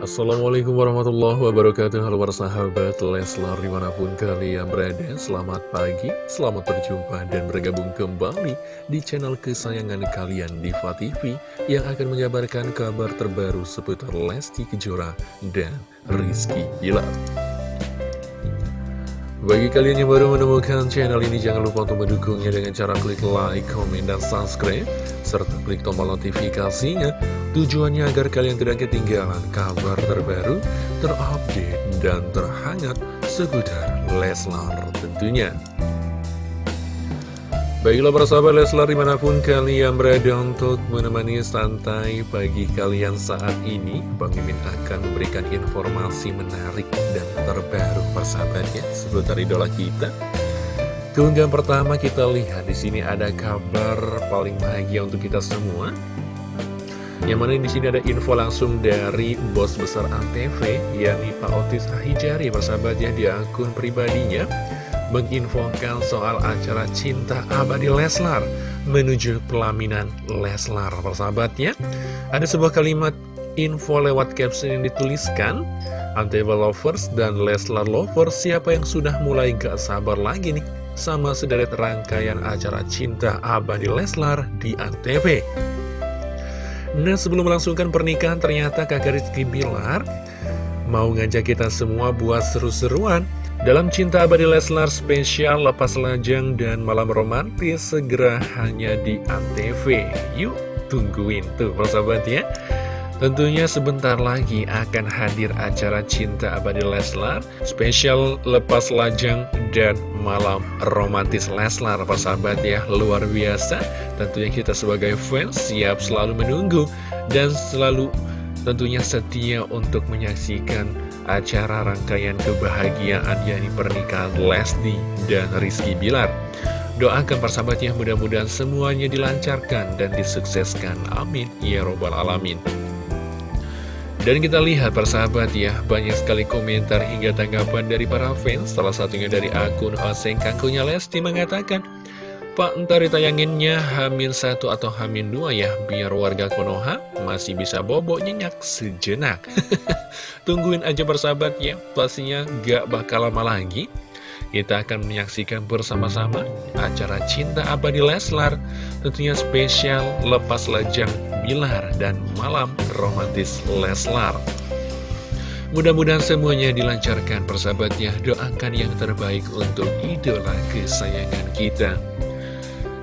Assalamualaikum warahmatullahi wabarakatuh. Halo para sahabat Leslar di mana pun kalian berada. Selamat pagi, selamat berjumpa dan bergabung kembali Di channel kesayangan kalian Diva TV Yang akan mengabarkan kabar terbaru seputar Lesti Kejora dan Rizky Bilar bagi kalian yang baru menemukan channel ini, jangan lupa untuk mendukungnya dengan cara klik like, komen, dan subscribe, serta klik tombol notifikasinya, tujuannya agar kalian tidak ketinggalan kabar terbaru, terupdate, dan terhangat seputar Leslar tentunya. Baiklah para sahabat Leslar di mana pun kalian berada untuk menemani santai pagi kalian saat ini Bang Mimin akan memberikan informasi menarik dan terbaru persahabatnya seputar idola kita. Keunggahan pertama kita lihat di sini ada kabar paling bahagia untuk kita semua. Yang mana di sini ada info langsung dari bos besar ANTV yakni Pak Otis Ahijari persahabatnya di akun pribadinya menginfokan soal acara Cinta Abadi Leslar menuju pelaminan Leslar. Persahabatnya, ada sebuah kalimat info lewat caption yang dituliskan, Anteba Lovers dan Leslar Lovers, siapa yang sudah mulai gak sabar lagi nih sama sederet rangkaian acara Cinta Abadi Leslar di Antv. Nah, sebelum melangsungkan pernikahan, ternyata kakak Rizky Bilar mau ngajak kita semua buat seru-seruan dalam Cinta Abadi Leslar spesial Lepas Lajang dan Malam Romantis segera hanya di Antv. Yuk tungguin tuh persahabat ya. Tentunya sebentar lagi akan hadir acara Cinta Abadi Leslar Spesial Lepas Lajang dan Malam Romantis Leslar Persahabat ya, luar biasa Tentunya kita sebagai fans siap selalu menunggu Dan selalu tentunya setia untuk menyaksikan acara rangkaian kebahagiaan yakni pernikahan Lesti dan Rizky Bilar. Doakan persahabatnya mudah-mudahan semuanya dilancarkan dan disukseskan. Amin. Ya Robbal Alamin. Dan kita lihat persahabat ya, banyak sekali komentar hingga tanggapan dari para fans. Salah satunya dari akun Oseng Kangkunya Lesti mengatakan, Pak, ntar ditayanginnya Hamin 1 atau Hamin 2 ya, biar warga Konoha masih bisa bobo nyenyak sejenak. Tungguin aja bersahabat ya, pastinya gak bakal lama lagi. Kita akan menyaksikan bersama-sama acara Cinta Abadi Leslar, tentunya spesial Lepas Lejang Bilar dan Malam Romantis Leslar. Mudah-mudahan semuanya dilancarkan persahabatnya, doakan yang terbaik untuk idola kesayangan kita.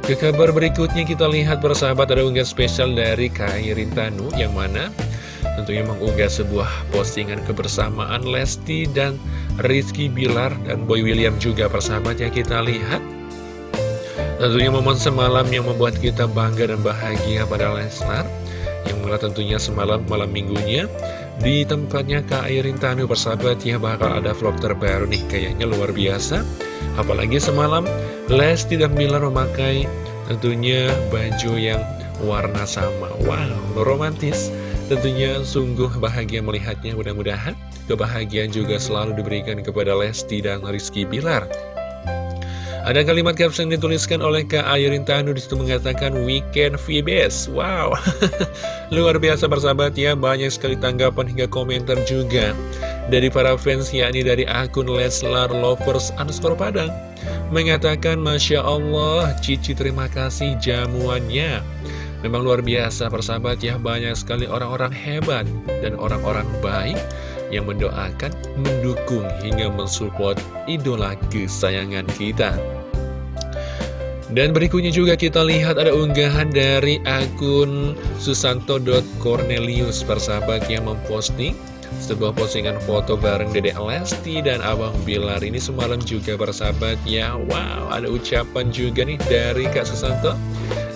Ke kabar berikutnya kita lihat bersahabat ada unggahan spesial dari Kai Rintanu yang mana? Tentunya mengunggah sebuah postingan kebersamaan Lesti dan Rizky Bilar dan Boy William juga persahabat yang kita lihat. Tentunya momen semalam yang membuat kita bangga dan bahagia pada Lesnar Yang mana tentunya semalam malam minggunya Di tempatnya Kak Airin Tanu persahabat ya bakal ada vlog terbaru nih Kayaknya luar biasa. Apalagi semalam Lesti dan Bilar memakai tentunya baju yang warna sama. Wow, romantis. Tentunya sungguh bahagia melihatnya. Mudah-mudahan kebahagiaan juga selalu diberikan kepada Lesti dan Rizky Bilar ada kalimat caption dituliskan oleh Kak Ayrin Tanu di situ mengatakan Weekend VBS. Wow, luar biasa bersahabat ya. Banyak sekali tanggapan hingga komentar juga dari para fans yakni dari akun Leslar Lovers underscore Padang mengatakan Masya Allah Cici terima kasih jamuannya Memang luar biasa persahabat ya Banyak sekali orang-orang hebat dan orang-orang baik Yang mendoakan, mendukung hingga mensupport idola kesayangan kita. Dan berikutnya juga kita lihat ada unggahan dari akun susanto.cornelius persahabat yang memposting sebuah postingan foto bareng Dede Lesti dan Abang Bilar ini semalam juga bersahabat ya. Wow ada ucapan juga nih dari Kak Susanto.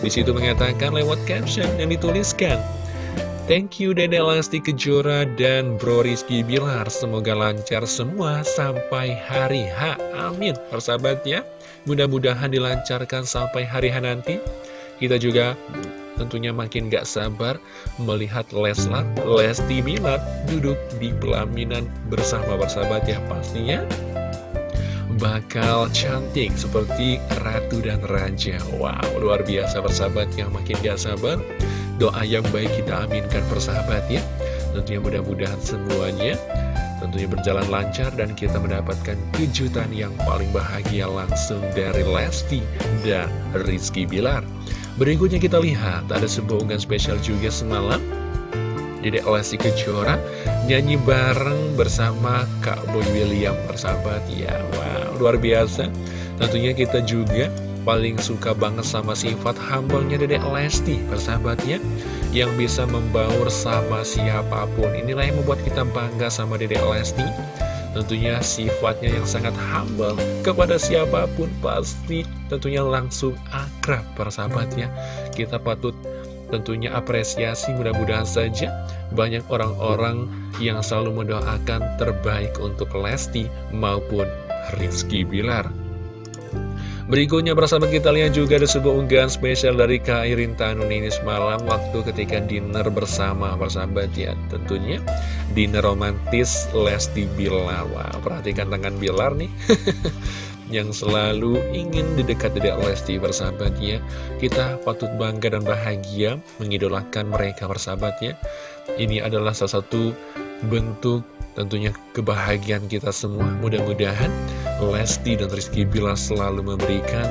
Di situ mengatakan lewat caption yang dituliskan Thank you Dede Lesti Kejora dan Bro Rizky Bilar. Semoga lancar semua sampai hari H. Amin. Persahabat ya Mudah-mudahan dilancarkan sampai hari H nanti. Kita juga tentunya makin gak sabar melihat Leslar, Lesti Bilar duduk di pelaminan bersama bersahabat ya pastinya bakal cantik seperti ratu dan raja. Wow luar biasa bersahabat yang makin gak sabar doa yang baik kita aminkan persahabat ya Tentunya mudah-mudahan semuanya tentunya berjalan lancar dan kita mendapatkan kejutan yang paling bahagia langsung dari Lesti dan Rizky Bilar. Berikutnya kita lihat ada sebuah unggahan spesial juga semalam. Dedek Lesti Kejora nyanyi bareng bersama Kak Boy William bersahabat ya wow luar biasa tentunya kita juga paling suka banget sama sifat humble-nya Dedek Lesti persahabatnya yang bisa membaur sama siapa pun. Inilah yang membuat kita bangga sama Dedek Lesti. Tentunya sifatnya yang sangat humble. Kepada siapa pun pasti tentunya langsung akrab persahabatnya. Kita patut tentunya apresiasi mudah-mudahan saja banyak orang-orang yang selalu mendoakan terbaik untuk Lesti maupun Rizky Bilar Berikutnya bersama kita lihat juga ada sebuah unggahan spesial dari Kak Irin ini semalam waktu ketika dinner bersama persahabat ya Tentunya dinner romantis Lesti Bilar Wah perhatikan tangan Bilar nih. Yang selalu ingin di dekat Dedek Lesti bersahabatnya Kita patut bangga dan bahagia mengidolakan mereka bersahabatnya Ini adalah salah satu bentuk tentunya kebahagiaan kita semua. Mudah-mudahan Lesti dan Rizky Bila selalu memberikan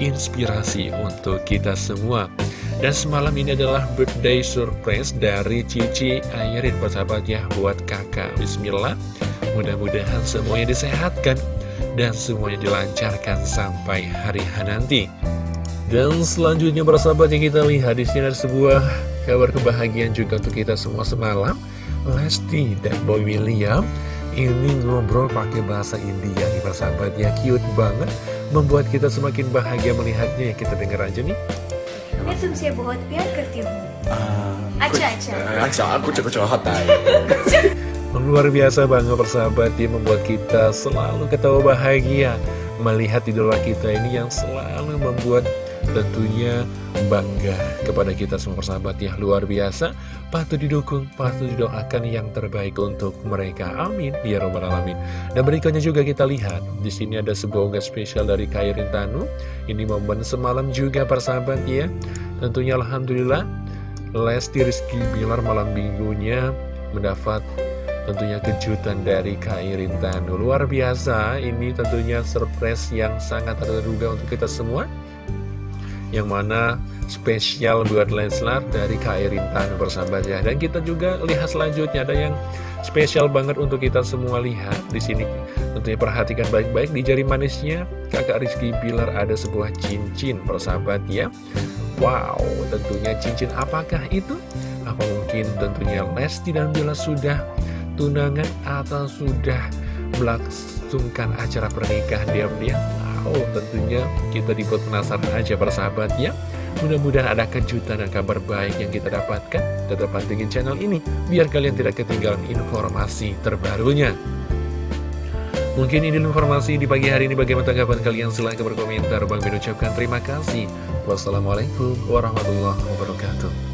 inspirasi untuk kita semua dan semalam ini adalah birthday surprise dari Cici Ayrin persahabat ya buat kakak Bismillah Mudah-mudahan semuanya disehatkan dan semuanya dilancarkan sampai hari nanti. Dan selanjutnya persahabat yang kita lihat di sini ada sebuah kabar kebahagiaan juga untuk kita semua semalam. Lesti dan Boy William ini ngobrol pakai bahasa India nih persahabat ya cute banget membuat kita semakin bahagia melihatnya ya kita dengar aja nih. मैं तुमसे बहुत प्यार करती हूँ अच्छा अच्छा अच्छा aku cukup curhat Luar biasa banget persahabat yang membuat kita selalu ketawa bahagia Melihat idola kita ini yang selalu membuat tentunya bangga kepada kita semua persahabat ya Luar biasa, patut didukung, patut didoakan yang terbaik untuk mereka. Amin, ya robbal alamin. Dan berikutnya juga kita lihat, di sini ada sebuah unggahan spesial dari Kairin Tanu. Ini momen semalam juga persahabat ya. Tentunya Alhamdulillah Lesti Rizky Bilar malam minggunya mendapat tentunya kejutan dari Kak Irin Tanu. Luar biasa, ini tentunya surprise yang sangat terduga untuk kita semua Yang mana spesial buat Leslar dari Kak Irin Tanu bersahabat ya Dan kita juga lihat selanjutnya, ada yang spesial banget untuk kita semua lihat di sini Tentunya perhatikan baik-baik di jari manisnya Kakak Rizky Bilar ada sebuah cincin persahabat ya Wow, tentunya cincin apakah itu? Apa mungkin tentunya Lesti dan Bila sudah tunangan atau sudah melangsungkan acara pernikahan diam-diam? Oh, tentunya kita dibuat penasaran aja persahabat ya. Mudah-mudahan ada kejutan dan kabar baik yang kita dapatkan. Tetap pantengin channel ini, biar kalian tidak ketinggalan informasi terbarunya. Mungkin ini informasi di pagi hari ini bagaimana tanggapan kalian silahkan berkomentar. Bang Ben ucapkan terima kasih. Wassalamualaikum warahmatullahi wabarakatuh.